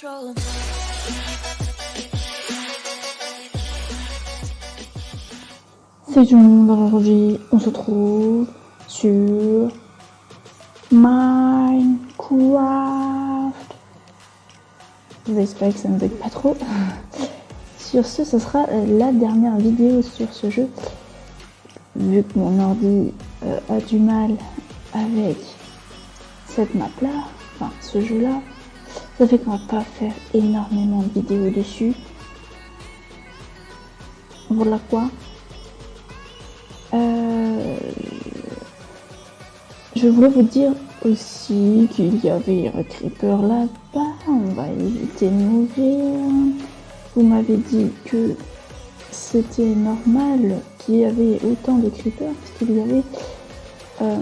C'est tout le monde, aujourd'hui on se trouve sur Minecraft. J'espère que ça ne pas trop. Sur ce, ce sera la dernière vidéo sur ce jeu. Vu que mon ordi euh, a du mal avec cette map là, enfin ce jeu là, ça fait qu'on va pas faire énormément de vidéos dessus. Voilà quoi. Euh, je voulais vous dire aussi qu'il y avait un creeper là-bas. On va éviter de mourir. Vous m'avez dit que c'était normal qu'il y avait autant de creepers parce qu'il y avait euh,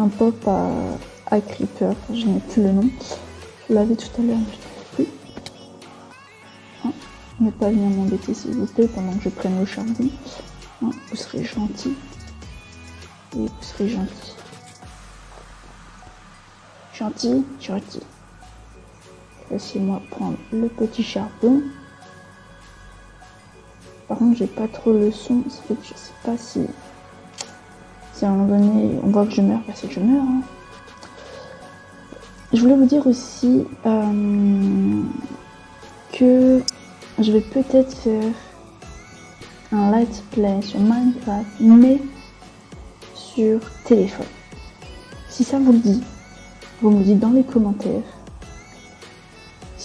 un pop à, à creeper. Je n'ai plus le nom. Je l'avais tout à l'heure, mais je ne plus. Hein, ne pas venir m'embêter s'il vous plaît pendant que je prenne le charbon. Hein, vous serez gentil. Et vous serez gentil. Gentil, gentil. Laissez-moi prendre le petit charbon. Par contre, j'ai pas trop le son, ça je sais pas si, à un moment donné on voit que je meurs, bah c'est que je meurs. Hein. Je voulais vous dire aussi euh, que je vais peut-être faire un let's play sur Minecraft, mais sur téléphone. Si ça vous le dit, vous me dites dans les commentaires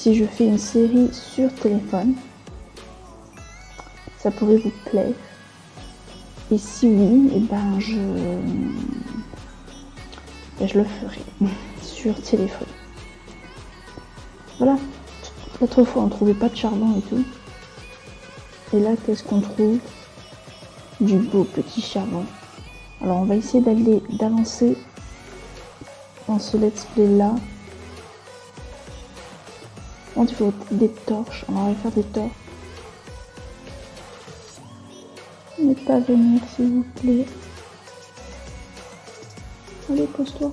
si je fais une série sur téléphone. Ça pourrait vous plaire. Et si oui, et eh ben je, ben, je le ferai sur téléphone. Voilà. L'autre fois, on trouvait pas de charbon et tout. Et là, qu'est-ce qu'on trouve? Du beau petit charbon. Alors, on va essayer d'aller d'avancer dans ce let's play là. On faut des torches. On va faire des torches. Ne pas venir, s'il vous plaît. Allez, pose-toi.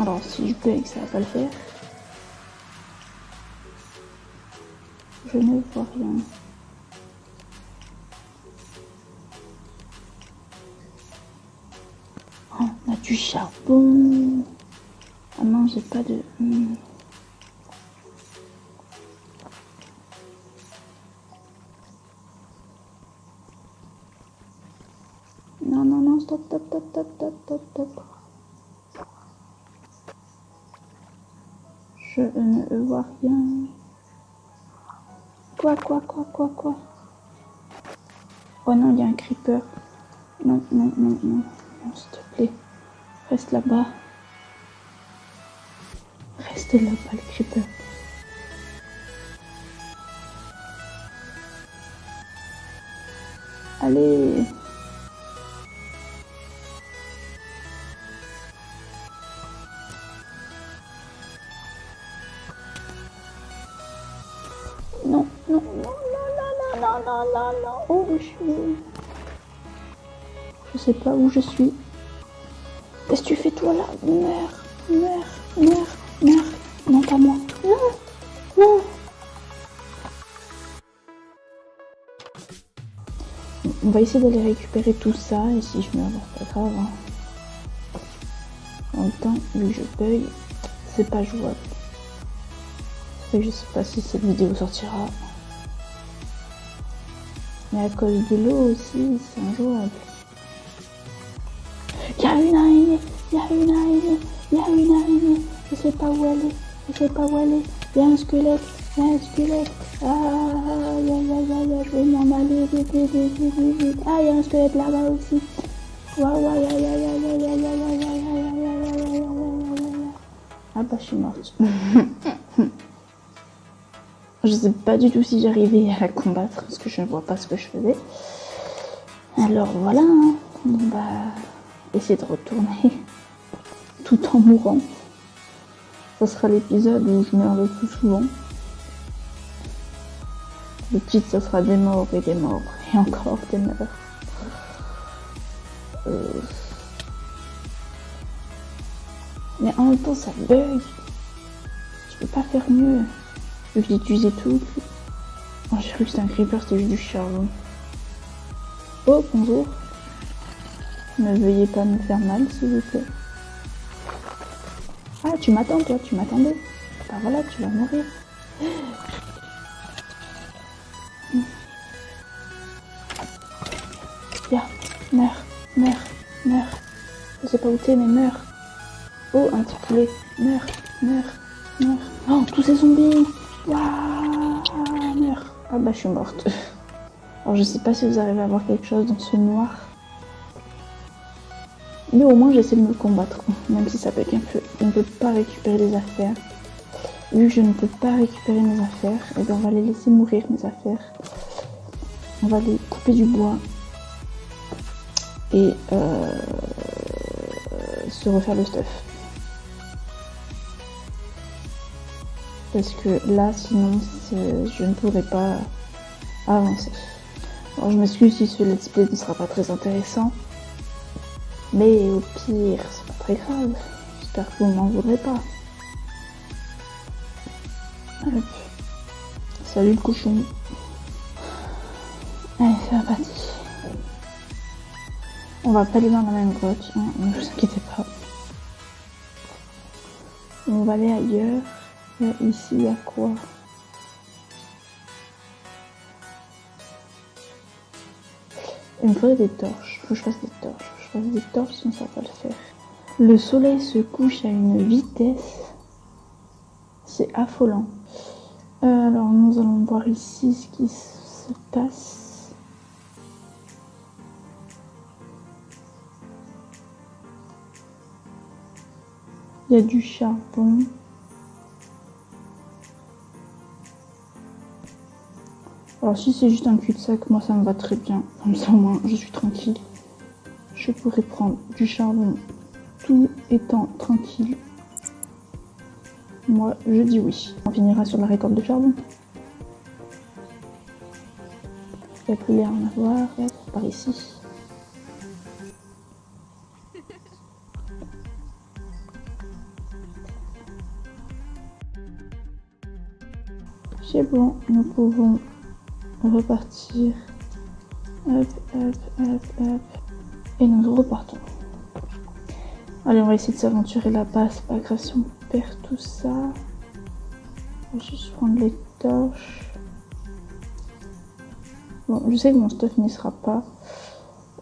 Alors, si je bug, ça va pas le faire. Je ne vois rien. Du charbon. Ah non, j'ai pas de... Hmm. Non, non, non, stop, stop, stop, stop, stop, stop, stop. Je ne vois rien. Quoi, quoi, quoi, quoi, quoi? Oh non, il y a un creeper. Non, non, non, non. Non, s'il te plaît. Reste là-bas. Restez là-bas, le creeper. Allez. Non, non, non, non, non, non, non, non, non. Oh, je suis... Je sais pas où je suis. Tu fais toi là Meurs, meurs, meurs, meurs. Non, pas moi. Non, non. On va essayer d'aller récupérer tout ça et si je meurs, c'est pas grave. Hein. En même temps, je bug, c'est pas jouable. Je sais pas si cette vidéo sortira. Mais à cause de l'eau aussi, c'est injouable. Où aller, je sais pas où aller. Il y a un squelette, il y a un squelette. Ah, je vais. Ah, il y a un squelette là-bas aussi. Ah bah, je suis morte. je sais pas du tout si j'arrivais à la combattre parce que je ne vois pas ce que je faisais. Alors voilà, hein. on va essayer de retourner tout en mourant. Ce sera l'épisode où je meurs le plus souvent. Le titre, ça sera des morts et des morts. Et encore des morts. Euh. Mais en même temps, ça bug. Je peux pas faire mieux. Je vais utiliser tout. Oh, j'ai cru que c'était un creeper, c'était juste du charbon. Oh, bonjour. Ne veuillez pas me faire mal, s'il vous plaît. Tu m'attends, toi, tu m'attendais. Bah voilà, tu vas mourir. Viens, meurs, meurs, meurs. Je sais pas où t'es, mais meurs. Oh, un petit poulet. Meurs, meurs, meurs. Oh, tous ces zombies. Waouh, meurs. Ah bah, je suis morte. Alors, je sais pas si vous arrivez à voir quelque chose dans ce noir. Mais au moins, j'essaie de me combattre, même si ça peut être un peu. On ne peut pas récupérer les affaires. Vu que je ne peux pas récupérer mes affaires, et eh bien on va les laisser mourir, mes affaires. On va les couper du bois. Et euh, se refaire le stuff. Parce que là, sinon, je ne pourrais pas avancer. Je m'excuse si ce let's play ne sera pas très intéressant. Mais au pire, c'est pas très grave. J'espère que vous m'en voudrez pas. Salut le cochon. Allez, c'est reparti. On va pas aller dans la même grotte, hein, ne vous inquiétez pas. On va aller ailleurs. ici, il y a quoi? Il me faudrait des torches. Faut que je fasse des torches ça va le faire. Le soleil se couche à une vitesse. C'est affolant. Euh, alors nous allons voir ici ce qui se passe. Il y a du charbon. Alors si c'est juste un cul-de-sac, moi ça me va très bien. Comme ça au moins je suis tranquille je pourrais prendre du charbon tout étant tranquille. Moi, je dis oui. On finira sur la récolte de charbon. Il n'y a plus l'air en avoir. par ici. C'est bon, nous pouvons repartir. Hop, hop, hop, hop. Et nous repartons. Allez, on va essayer de s'aventurer là-bas. Pas grave si on perd tout ça. On va juste prendre les torches. Bon, je sais que mon stuff n'y sera pas.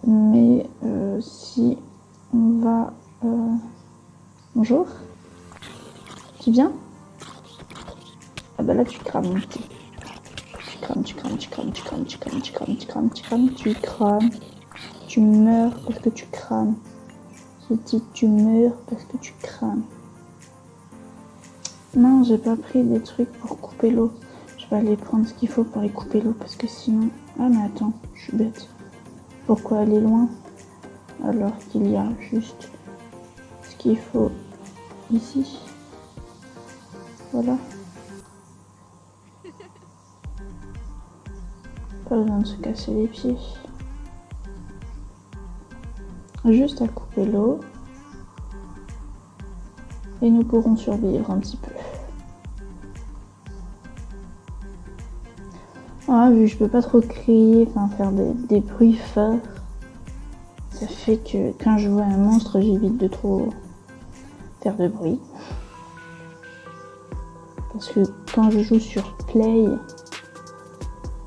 Mais euh, si on va... Euh, bonjour Tu viens? Ah bah là tu crames. Tu crames, tu crames, tu crames, tu crames, tu crames, tu crames, tu crames, tu crames, tu crames. Tu meurs parce que tu crames. Je dis tu meurs parce que tu crames. Non, j'ai pas pris des trucs pour couper l'eau. Je vais aller prendre ce qu'il faut pour y couper l'eau parce que sinon... Ah mais attends, je suis bête. Pourquoi aller loin alors qu'il y a juste ce qu'il faut ici? Voilà. Pas besoin de se casser les pieds juste à couper l'eau et nous pourrons survivre un petit peu. Ah, vu que je peux pas trop crier, enfin faire des, bruits forts, ça fait que quand je vois un monstre, j'évite de trop faire de bruit. Parce que quand je joue sur Play,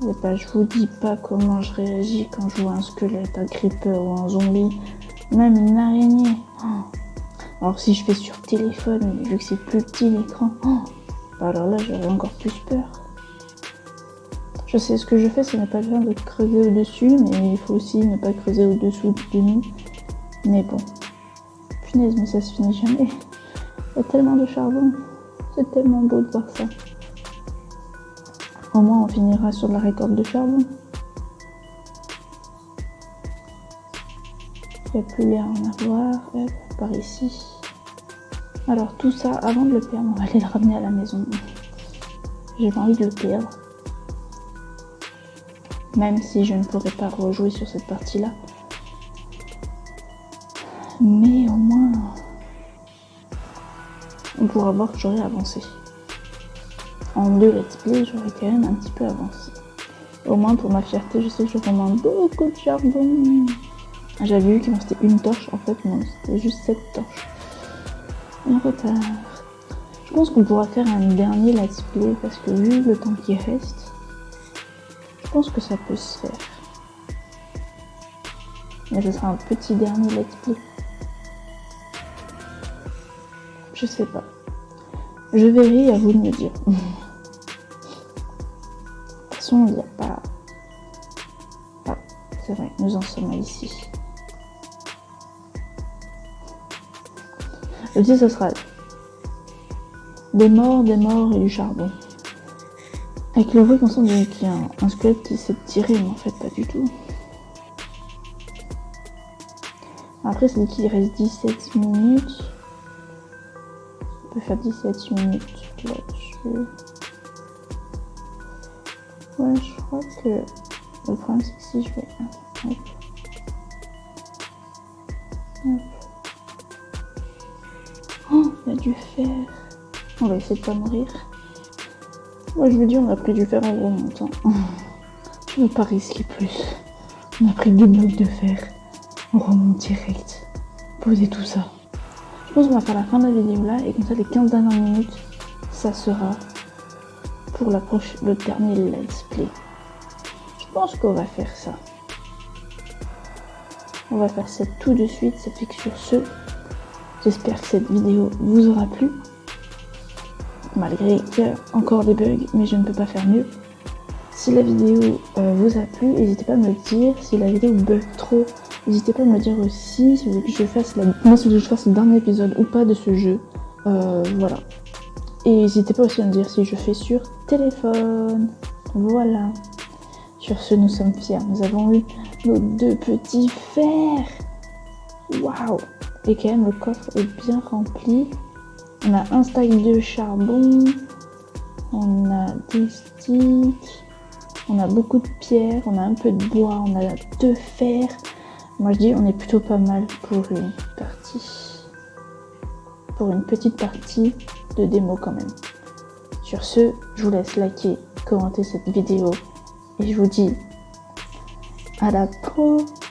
et bah, je vous dis pas comment je réagis quand je vois un squelette, un creeper ou un zombie. Même une araignée. Oh. Alors si je fais sur téléphone, vu que c'est plus petit l'écran, oh. alors là j'aurais encore plus peur. Je sais ce que je fais, ce n'est pas bien de creuser au-dessus, mais il faut aussi ne pas creuser au-dessous de nous. Mais bon. Punaise, mais ça se finit jamais. Il y a tellement de charbon. C'est tellement beau de voir ça. Au moins on finira sur la récolte de charbon. Il n'y a plus l'air en avoir. Par ici. Alors tout ça, avant de le perdre, on va aller le ramener à la maison. J'ai pas envie de le perdre. Même si je ne pourrais pas rejouer sur cette partie-là. Mais au moins, on pourra voir que j'aurais avancé. En deux let's play, j'aurais quand même un petit peu avancé. Au moins pour ma fierté, je sais que je commande beaucoup de charbon. J'avais vu qu'il me restait une torche, en fait non, c'était juste cette torche. Un retard. Je pense qu'on pourra faire un dernier let's play parce que vu le temps qui reste, je pense que ça peut se faire. Mais ce sera un petit dernier let's play. Je sais pas. Je verrai, à vous de me dire. de toute façon, il n'y a pas... Ah, c'est vrai, nous en sommes ici. Je dis, ce sera des morts, des morts et du charbon. Avec le bruit qu'on sent qu'il y a un, squelette qui s'est tiré, mais en fait pas du tout. Après, c'est qu'il reste 17 minutes. On peut faire 17 minutes là-dessus. Ouais, je crois que le problème c'est que si je vais... Y a du fer. On va essayer de pas mourir. Moi je vous dis, on a pris du fer en remontant. Je ne veux pas risquer plus. On a pris deux blocs de fer. On remonte direct. Posez tout ça. Je pense qu'on va faire la fin de la vidéo là et comme ça les 15 dernières minutes, ça sera pour la le dernier let's play. Je pense qu'on va faire ça. On va faire ça tout de suite, ça fait que sur ce, j'espère que cette vidéo vous aura plu malgré qu'il y a encore des bugs, mais je ne peux pas faire mieux. Si la vidéo euh, vous a plu, n'hésitez pas à me le dire. Si la vidéo bug trop, n'hésitez pas à me le dire aussi. Si vous voulez que je fasse. Moi, si que je fasse le dernier épisode ou pas de ce jeu. Euh, voilà. Et n'hésitez pas aussi à me dire si je fais sur téléphone. Voilà. Sur ce, nous sommes fiers. Nous avons eu nos deux petits fers. Waouh Et quand même, le coffre est bien rempli. On a un stack de charbon, on a des sticks, on a beaucoup de pierres, on a un peu de bois, on a deux fers. Moi je dis on est plutôt pas mal pour une partie, pour une petite partie de démo quand même. Sur ce, je vous laisse liker, commenter cette vidéo et je vous dis à la prochaine